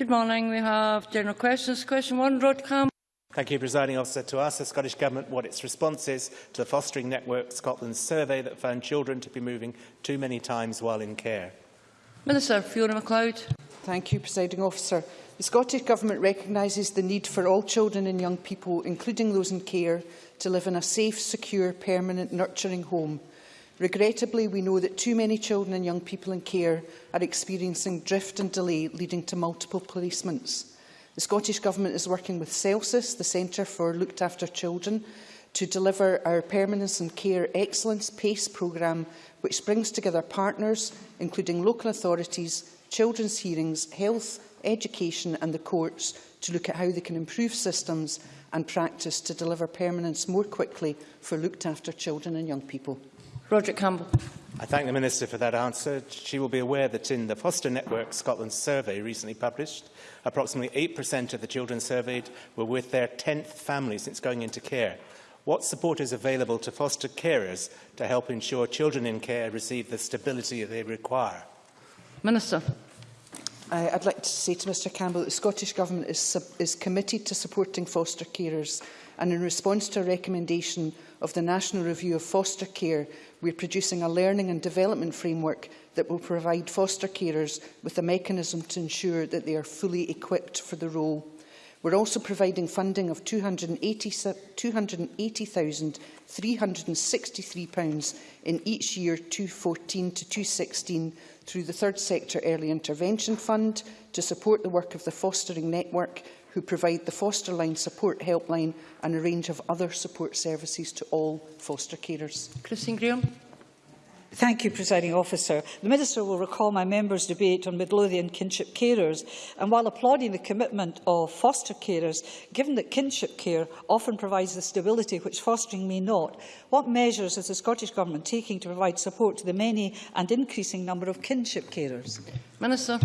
Good morning. We have general questions. Question one, Rod Campbell. Thank you, Presiding Officer. To ask the Scottish Government what its response is to the Fostering Network Scotland survey that found children to be moving too many times while in care. Minister Fiona McLeod. Thank you, Presiding Officer. The Scottish Government recognises the need for all children and young people, including those in care, to live in a safe, secure, permanent, nurturing home. Regrettably, we know that too many children and young people in care are experiencing drift and delay, leading to multiple placements. The Scottish Government is working with CELSIS, the Centre for Looked After Children, to deliver our Permanence and Care Excellence PACE programme, which brings together partners, including local authorities, children's hearings, health, education and the courts, to look at how they can improve systems and practice to deliver permanence more quickly for looked after children and young people. Roderick Campbell. I thank the Minister for that answer. She will be aware that in the Foster Network Scotland survey recently published, approximately 8% of the children surveyed were with their 10th family since going into care. What support is available to foster carers to help ensure children in care receive the stability they require? Minister. Uh, I'd like to say to Mr Campbell that the Scottish Government is, is committed to supporting foster carers and in response to a recommendation of the National Review of Foster Care we're producing a learning and development framework that will provide foster carers with a mechanism to ensure that they are fully equipped for the role. We're also providing funding of £280,363 in each year 2014 to 2016 through the Third Sector Early Intervention Fund to support the work of the Fostering Network who provide the Foster Line Support Helpline and a range of other support services to all foster carers. Christine Grahame. Thank you, Presiding Officer. The Minister will recall my members' debate on Midlothian kinship carers, and while applauding the commitment of foster carers, given that kinship care often provides the stability which fostering may not, what measures is the Scottish Government taking to provide support to the many and increasing number of kinship carers? Minister.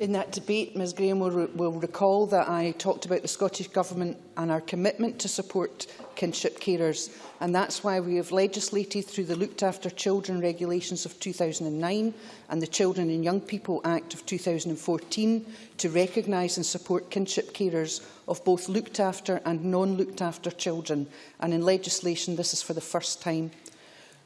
In that debate, Ms Graham will, re will recall that I talked about the Scottish Government and our commitment to support kinship carers, and that's why we have legislated through the Looked After Children Regulations of 2009 and the Children and Young People Act of 2014 to recognise and support kinship carers of both looked after and non-looked after children, and in legislation this is for the first time.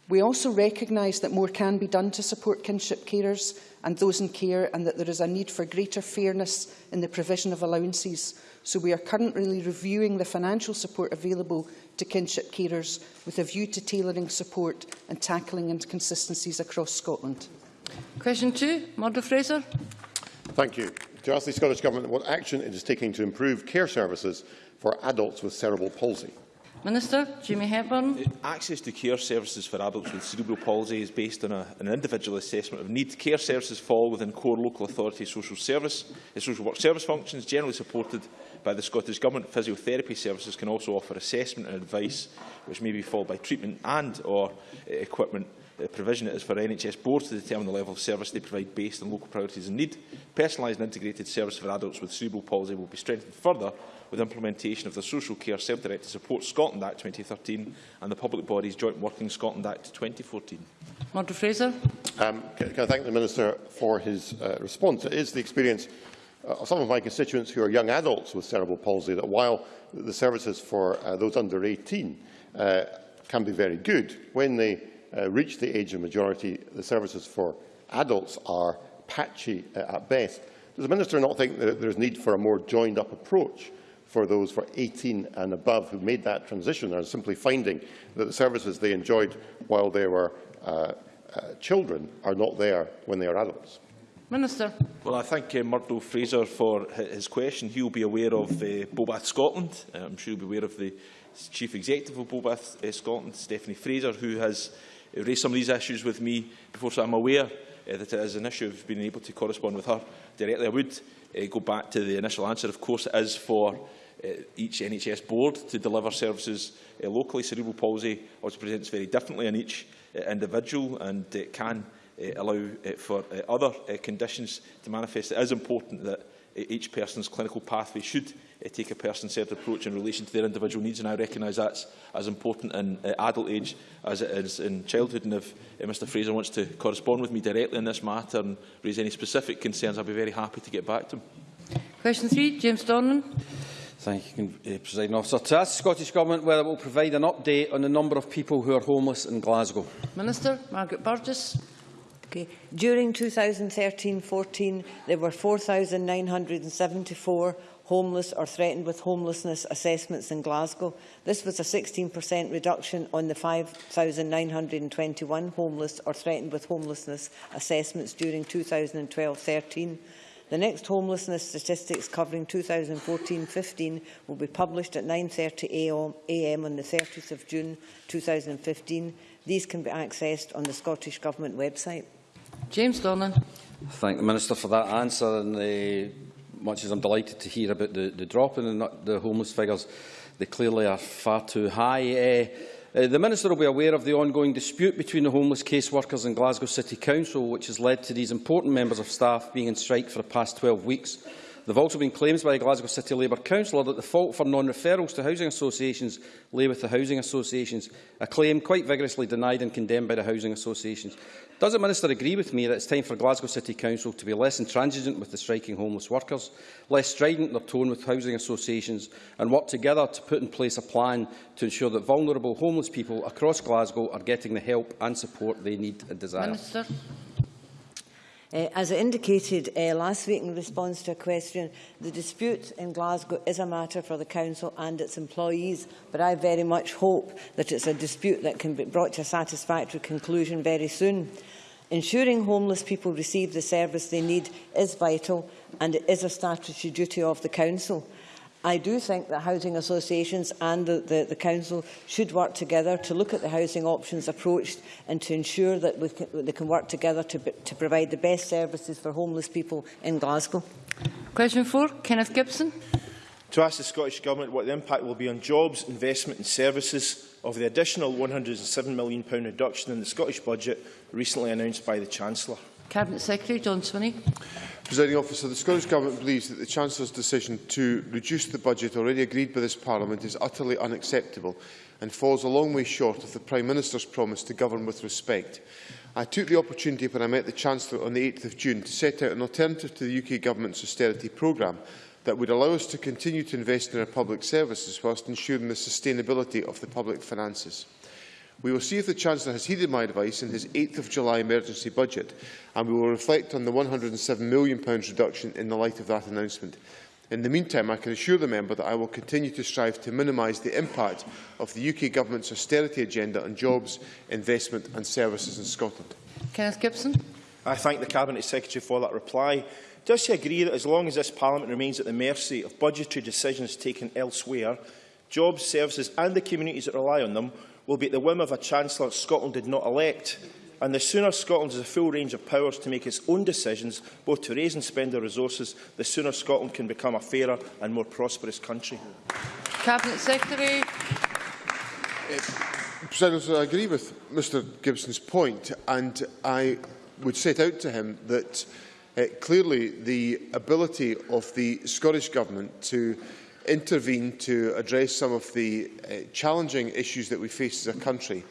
We also recognise that more can be done to support kinship carers and those in care and that there is a need for greater fairness in the provision of allowances. So we are currently reviewing the financial support available to kinship carers with a view to tailoring support and tackling inconsistencies across Scotland. Question two, Murdo Fraser. Thank you. To ask the Scottish Government what action it is taking to improve care services for adults with cerebral palsy. Minister, Jimmy Hepburn. Access to care services for adults with cerebral palsy is based on a, an individual assessment of need. Care services fall within core local authority social service, eh, social work service functions, generally supported by the Scottish Government. Physiotherapy services can also offer assessment and advice, which may be followed by treatment and or eh, equipment uh, provision it is for NHS boards to determine the level of service they provide based on local priorities and need. Personalised and integrated service for adults with cerebral palsy will be strengthened further with implementation of the Social Care Self-Directed Support Scotland Act 2013 and the Public Bodies Joint Working Scotland Act 2014. Murdo Fraser. Um, can, can I thank the Minister for his uh, response? It is the experience uh, of some of my constituents who are young adults with cerebral palsy that while the services for uh, those under 18 uh, can be very good, when they uh, reach the age of majority, the services for adults are patchy uh, at best. Does the Minister not think that there is need for a more joined-up approach for those for 18 and above who made that transition are simply finding that the services they enjoyed while they were uh, uh, children are not there when they are adults. Minister. Well, I thank uh, Murdo Fraser for his question. He will be aware of uh, Bobath Scotland. Uh, I'm sure he'll be aware of the Chief Executive of Bobath uh, Scotland, Stephanie Fraser, who has uh, raised some of these issues with me before, so I'm aware uh, that it is an issue of being able to correspond with her directly. I would uh, go back to the initial answer. Of course, it is for uh, each NHS board to deliver services uh, locally. Cerebral palsy also presents very differently in each uh, individual and uh, can uh, allow uh, for uh, other uh, conditions to manifest. It is important that E- each person's clinical pathway should uh, take a person-centred approach in relation to their individual needs, and I recognise that's as important in uh, adult age as it is in childhood. And if eh, uh, Mr Fraser wants to correspond with me directly on this matter and raise any specific concerns, I'll be very happy to get back to him. Question three, James Dornan. Thank you, uh, President Officer. To ask the Scottish Government whether it will provide an update on the number of people who are homeless in Glasgow. Minister, Margaret Burgess. Okay. During 2013-14, there were 4,974 homeless or threatened with homelessness assessments in Glasgow. This was a 16% reduction on the 5,921 homeless or threatened with homelessness assessments during 2012-13. The next homelessness statistics covering 2014-15 will be published at 9.30 a.m. on the 30th of June 2015. These can be accessed on the Scottish Government website. James Dornan. Thank the Minister for that answer. And uh, much as I'm delighted to hear about the, the drop in the, the homeless figures, they clearly are far too high. Uh, uh, the Minister will be aware of the ongoing dispute between the homeless caseworkers and Glasgow City Council, which has led to these important members of staff being in strike for the past 12 weeks. There have also been claims by Glasgow City Labour Councillor that the fault for non-referrals to housing associations lay with the housing associations, a claim quite vigorously denied and condemned by the housing associations. Does the Minister agree with me that it's time for Glasgow City Council to be less intransigent with the striking homeless workers, less strident in their tone with housing associations and work together to put in place a plan to ensure that vulnerable homeless people across Glasgow are getting the help and support they need and desire? Minister. Uh, as I indicated uh, last week in response to a question, the dispute in Glasgow is a matter for the Council and its employees, but I very much hope that it's a dispute that can be brought to a satisfactory conclusion very soon. Ensuring homeless people receive the service they need is vital and it is a statutory duty of the Council. I do think that housing associations and the, the, the Council should work together to look at the housing options approach and to ensure that we can, they can work together to, to provide the best services for homeless people in Glasgow. Question four, Kenneth Gibson. To ask the Scottish Government what the impact will be on jobs, investment and services of the additional £107 million reduction in the Scottish budget recently announced by the Chancellor. Cabinet Secretary John Swinney. Presiding officer, the Scottish Government believes that the Chancellor's decision to reduce the budget already agreed by this Parliament is utterly unacceptable and falls a long way short of the Prime Minister's promise to govern with respect. I took the opportunity when I met the Chancellor on the 8th of June to set out an alternative to the UK Government's austerity programme that would allow us to continue to invest in our public services whilst ensuring the sustainability of the public finances. We will see if the Chancellor has heeded my advice in his 8th of July emergency budget, and we will reflect on the £107 million reduction in the light of that announcement. In the meantime, I can assure the member that I will continue to strive to minimise the impact of the UK Government's austerity agenda on jobs, investment and services in Scotland. Kenneth Gibson. I thank the Cabinet Secretary for that reply. Does he agree that as long as this Parliament remains at the mercy of budgetary decisions taken elsewhere, jobs, services and the communities that rely on them will be at the whim of a Chancellor Scotland did not elect, and the sooner Scotland has a full range of powers to make its own decisions, both to raise and spend their resources, the sooner Scotland can become a fairer and more prosperous country. Cabinet Secretary. President, I agree with Mr Gibson's point, and I would set out to him that uh, clearly the ability of the Scottish Government to intervene to address some of the uh, challenging issues that we face as a country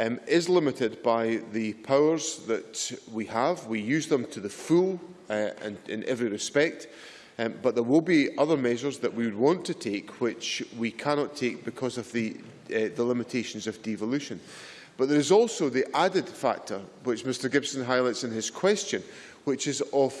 um, is limited by the powers that we have. We use them to the full uh, and in every respect. Um, but there will be other measures that we would want to take which we cannot take because of the, uh, the limitations of devolution. But there is also the added factor, which Mr Gibson highlights in his question, which is of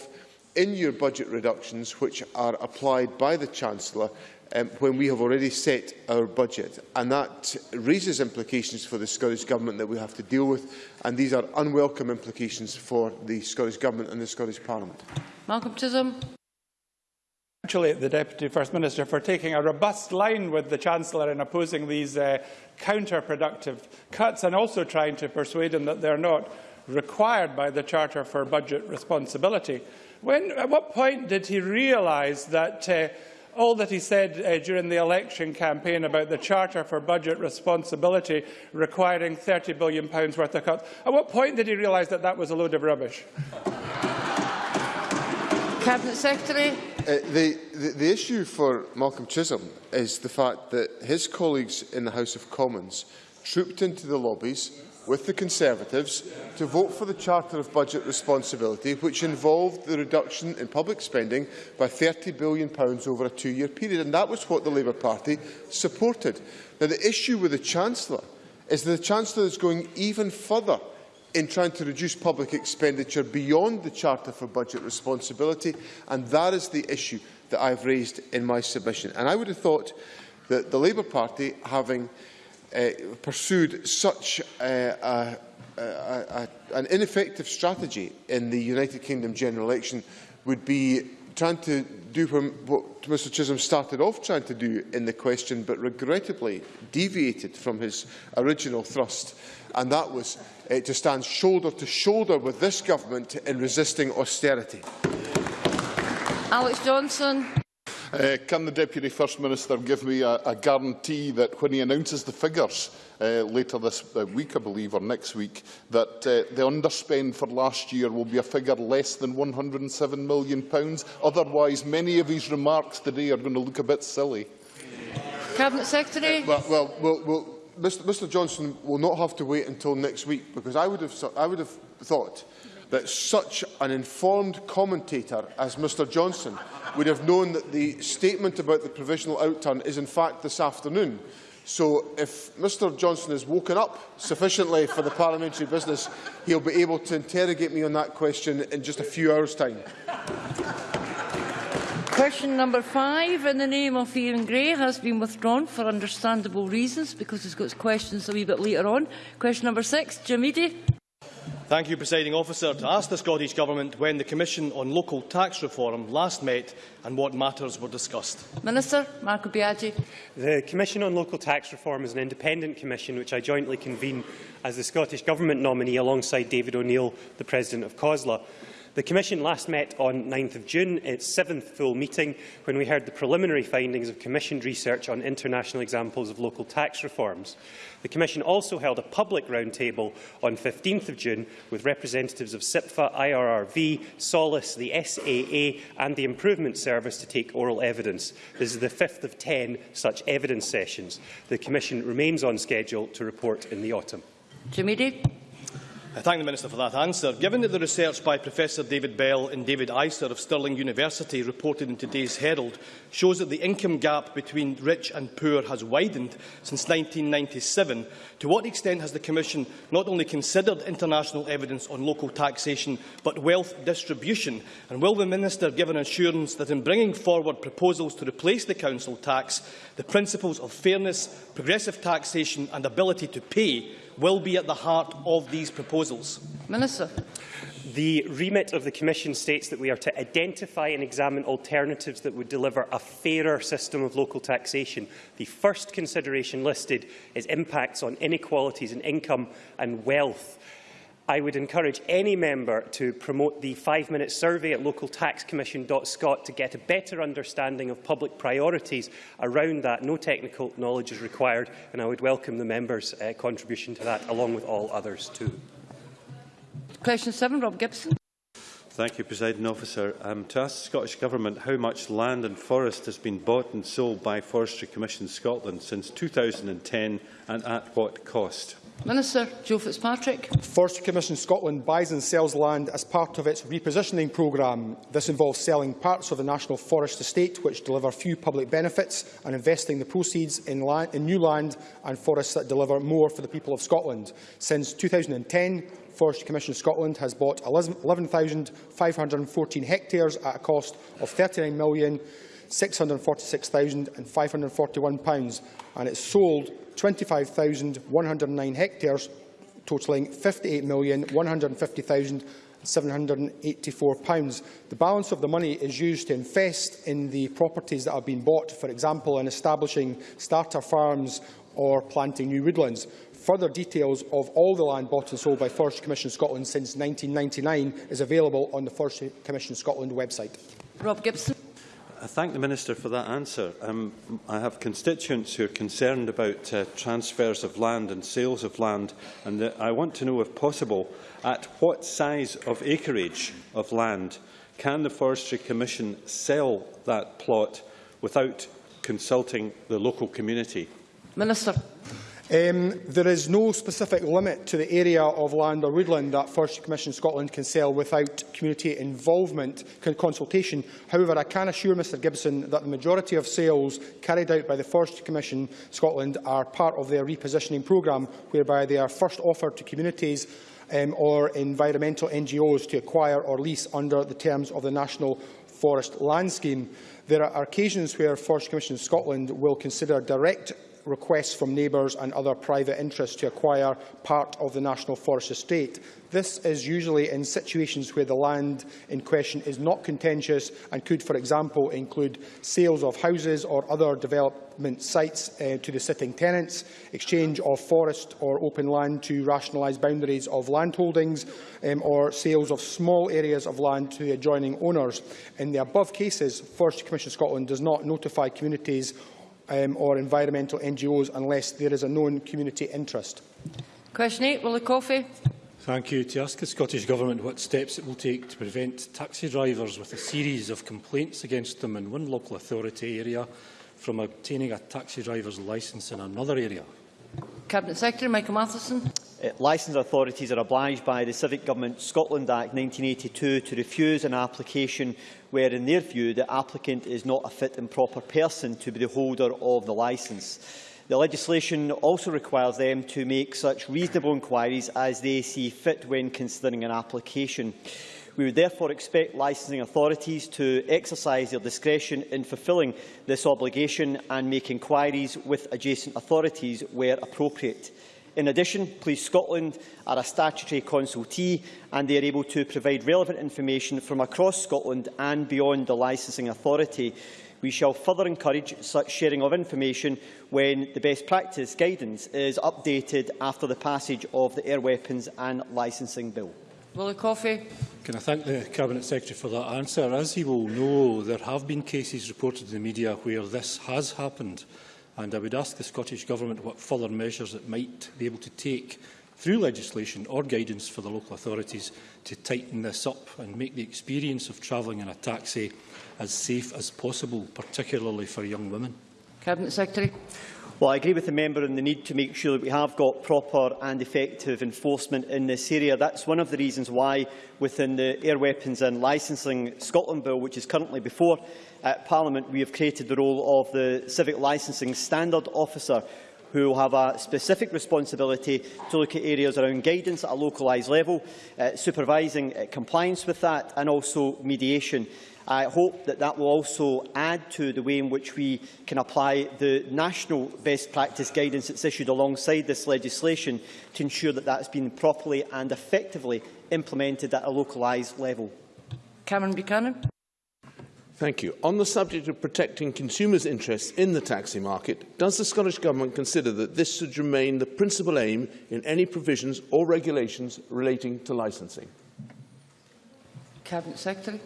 in-year budget reductions which are applied by the Chancellor um, when we have already set our budget. And that raises implications for the Scottish Government that we have to deal with, and these are unwelcome implications for the Scottish Government and the Scottish Parliament. Malcolm Chisholm. congratulate the Deputy First Minister for taking a robust line with the Chancellor in opposing these uh, counterproductive cuts and also trying to persuade him that they're not required by the Charter for Budget Responsibility. When, at what point did he realise that uh, all that he said uh, during the election campaign about the Charter for Budget Responsibility requiring £30 billion worth of cuts, at what point did he realise that that was a load of rubbish? Cabinet Secretary. Uh, the, the, the issue for Malcolm Chisholm is the fact that his colleagues in the House of Commons trooped into the lobbies with the Conservatives to vote for the Charter of Budget Responsibility, which involved the reduction in public spending by £30 billion over a two-year period. And that was what the Labour Party supported. Now, the issue with the Chancellor is that the Chancellor is going even further in trying to reduce public expenditure beyond the Charter for Budget Responsibility, and that is the issue that I have raised in my submission. And I would have thought that the Labour Party, having uh, pursued such uh, a, a, a, an ineffective strategy in the United Kingdom general election would be trying to do what Mr Chisholm started off trying to do in the question, but regrettably deviated from his original thrust, and that was uh, to stand shoulder to shoulder with this government in resisting austerity. Alex Johnson. Uh, can the Deputy First Minister give me a, a guarantee that when he announces the figures uh, later this uh, week, I believe, or next week, that uh, the underspend for last year will be a figure less than £107 million? Pounds. Otherwise, many of his remarks today are going to look a bit silly. Cabinet Secretary? Uh, well, well, well, well Mr, Mr Johnson will not have to wait until next week because I would have, I would have thought that such an informed commentator as Mr Johnstone would have known that the statement about the provisional outturn is in fact this afternoon. So if Mr Johnstone is woken up sufficiently for the parliamentary business, he'll be able to interrogate me on that question in just a few hours' time. Question number five, in the name of Iain Gray, has been withdrawn for understandable reasons because he's got questions a wee bit later on. Question number six, Jim Eadie. Thank you, Presiding Officer. To ask the Scottish Government when the Commission on Local Tax Reform last met and what matters were discussed. Minister Marco Biaggi. The Commission on Local Tax Reform is an independent commission which I jointly convene as the Scottish Government nominee alongside David O'Neill, the President of COSLA. The Commission last met on 9 June, its seventh full meeting, when we heard the preliminary findings of commissioned research on international examples of local tax reforms. The Commission also held a public roundtable on 15 June with representatives of CIPFA, IRRV, Solace, the SAA and the Improvement Service to take oral evidence. This is the fifth of ten such evidence sessions. The Commission remains on schedule to report in the autumn. Jim Eadie. I thank the Minister for that answer. Given that the research by Professor David Bell and David Eiser of Stirling University reported in today's Herald shows that the income gap between rich and poor has widened since 1997, to what extent has the Commission not only considered international evidence on local taxation but wealth distribution? And will the Minister give an assurance that in bringing forward proposals to replace the council tax, the principles of fairness, progressive taxation and ability to pay will be at the heart of these proposals? Minister. The remit of the Commission states that we are to identify and examine alternatives that would deliver a fairer system of local taxation. The first consideration listed is impacts on inequalities in income and wealth. I would encourage any member to promote the five-minute survey at localtaxcommission.scot to get a better understanding of public priorities around that. No technical knowledge is required, and I would welcome the member's uh, contribution to that, along with all others too. Question 7, Rob Gibson. Thank you, Presiding Officer. Um, to ask the Scottish Government how much land and forest has been bought and sold by Forestry Commission Scotland since 2010 and at what cost? Minister Joe Fitzpatrick. Forestry Commission Scotland buys and sells land as part of its repositioning programme. This involves selling parts of the National Forest Estate which deliver few public benefits and investing the proceeds in, land, in new land and forests that deliver more for the people of Scotland. Since 2010, Forestry Commission Scotland has bought 11,514 hectares at a cost of £39 million 646,541 and it sold 25,109 hectares, totalling £58,150,784. The balance of the money is used to invest in the properties that have been bought, for example, in establishing starter farms or planting new woodlands. Further details of all the land bought and sold by Forestry Commission Scotland since 1999 is available on the Forestry Commission Scotland website. Rob Gibson. I thank the Minister for that answer. Um, I have constituents who are concerned about uh, transfers of land and sales of land, and the, I want to know, if possible, at what size of acreage of land can the Forestry Commission sell that plot without consulting the local community? Minister. Um, there is no specific limit to the area of land or woodland that Forestry Commission Scotland can sell without community involvement and consultation. However, I can assure Mr Gibson that the majority of sales carried out by the Forestry Commission Scotland are part of their repositioning programme, whereby they are first offered to communities um, or environmental NGOs to acquire or lease under the terms of the National Forest Land Scheme. There are occasions where Forestry Commission Scotland will consider direct requests from neighbours and other private interests to acquire part of the National Forest estate. This is usually in situations where the land in question is not contentious and could, for example, include sales of houses or other development sites uh, to the sitting tenants, exchange of forest or open land to rationalise boundaries of landholdings, um, or sales of small areas of land to adjoining owners. In the above cases, Forestry Commission Scotland does not notify communities um, or environmental NGOs unless there is a known community interest. Question 8, Willie Coffey. Thank you. To ask the Scottish Government what steps it will take to prevent taxi drivers with a series of complaints against them in one local authority area from obtaining a taxi driver's licence in another area. Cabinet Secretary Michael Matheson. Uh, licensed authorities are obliged by the Civic Government Scotland Act 1982 to refuse an application where, in their view, the applicant is not a fit and proper person to be the holder of the licence. The legislation also requires them to make such reasonable inquiries as they see fit when considering an application. We would therefore expect licensing authorities to exercise their discretion in fulfilling this obligation and make inquiries with adjacent authorities where appropriate. In addition, Police Scotland are a statutory consultee and they are able to provide relevant information from across Scotland and beyond the licensing authority. We shall further encourage such sharing of information when the best practice guidance is updated after the passage of the Air Weapons and Licensing Bill. Willie Coffey. Can I thank the Cabinet Secretary for that answer? As he will know, there have been cases reported in the media where this has happened And I would ask the Scottish Government what further measures it might be able to take through legislation or guidance for the local authorities to tighten this up and make the experience of travelling in a taxi as safe as possible, particularly for young women. Cabinet Secretary. Well, I agree with the member on the need to make sure that we have got proper and effective enforcement in this area. That's one of the reasons why, within the Air Weapons and Licensing Scotland Bill, which is currently before uh, Parliament, we have created the role of the Civic Licensing Standard Officer, who will have a specific responsibility to look at areas around guidance at a localised level, uh, supervising uh, compliance with that and also mediation. I hope that that will also add to the way in which we can apply the national best practice guidance that's issued alongside this legislation to ensure that that has been properly and effectively implemented at a localised level. Cameron Buchanan. Thank you. On the subject of protecting consumers' interests in the taxi market, does the Scottish Government consider that this should remain the principal aim in any provisions or regulations relating to licensing? Cabinet Secretary.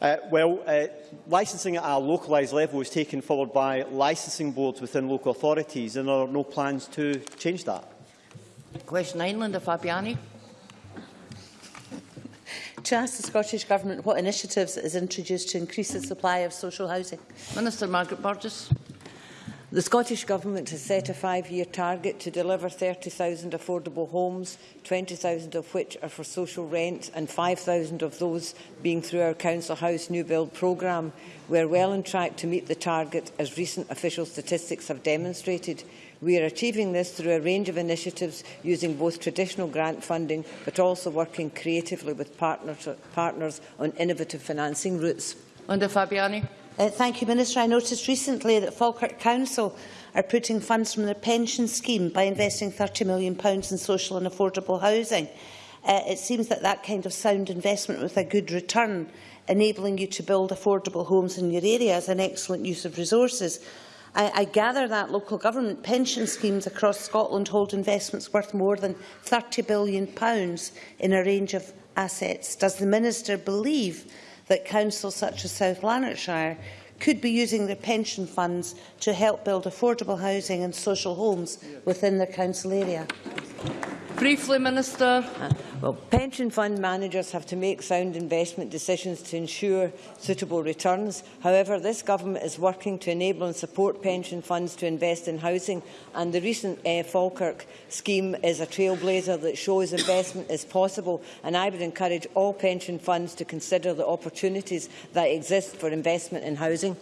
Uh, well, uh, licensing at a localised level is taken forward by licensing boards within local authorities, and there are no plans to change that. Question 9, Linda Fabiani. to ask the Scottish Government what initiatives it has introduced to increase the supply of social housing. Minister Margaret Burgess. The Scottish Government has set a five-year target to deliver 30,000 affordable homes, 20,000 of which are for social rent and 5,000 of those being through our Council House New Build programme. We are well on track to meet the target, as recent official statistics have demonstrated. We are achieving this through a range of initiatives using both traditional grant funding but also working creatively with partners, partners on innovative financing routes. Linda Fabiani. Uh, thank you, Minister. I noticed recently that Falkirk Council are putting funds from their pension scheme by investing £30 million in social and affordable housing. Uh, it seems that that kind of sound investment with a good return, enabling you to build affordable homes in your area, is an excellent use of resources. I, I gather that local government pension schemes across Scotland hold investments worth more than £30 billion in a range of assets. Does the Minister believe that councils such as South Lanarkshire could be using their pension funds to help build affordable housing and social homes within their council area? Briefly, Minister. Well, pension fund managers have to make sound investment decisions to ensure suitable returns. However, this government is working to enable and support pension funds to invest in housing, and the recent uh, Falkirk scheme is a trailblazer that shows investment is possible, and I would encourage all pension funds to consider the opportunities that exist for investment in housing.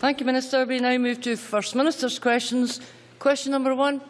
Thank you, Minister. We now move to First Minister's questions. Question number one.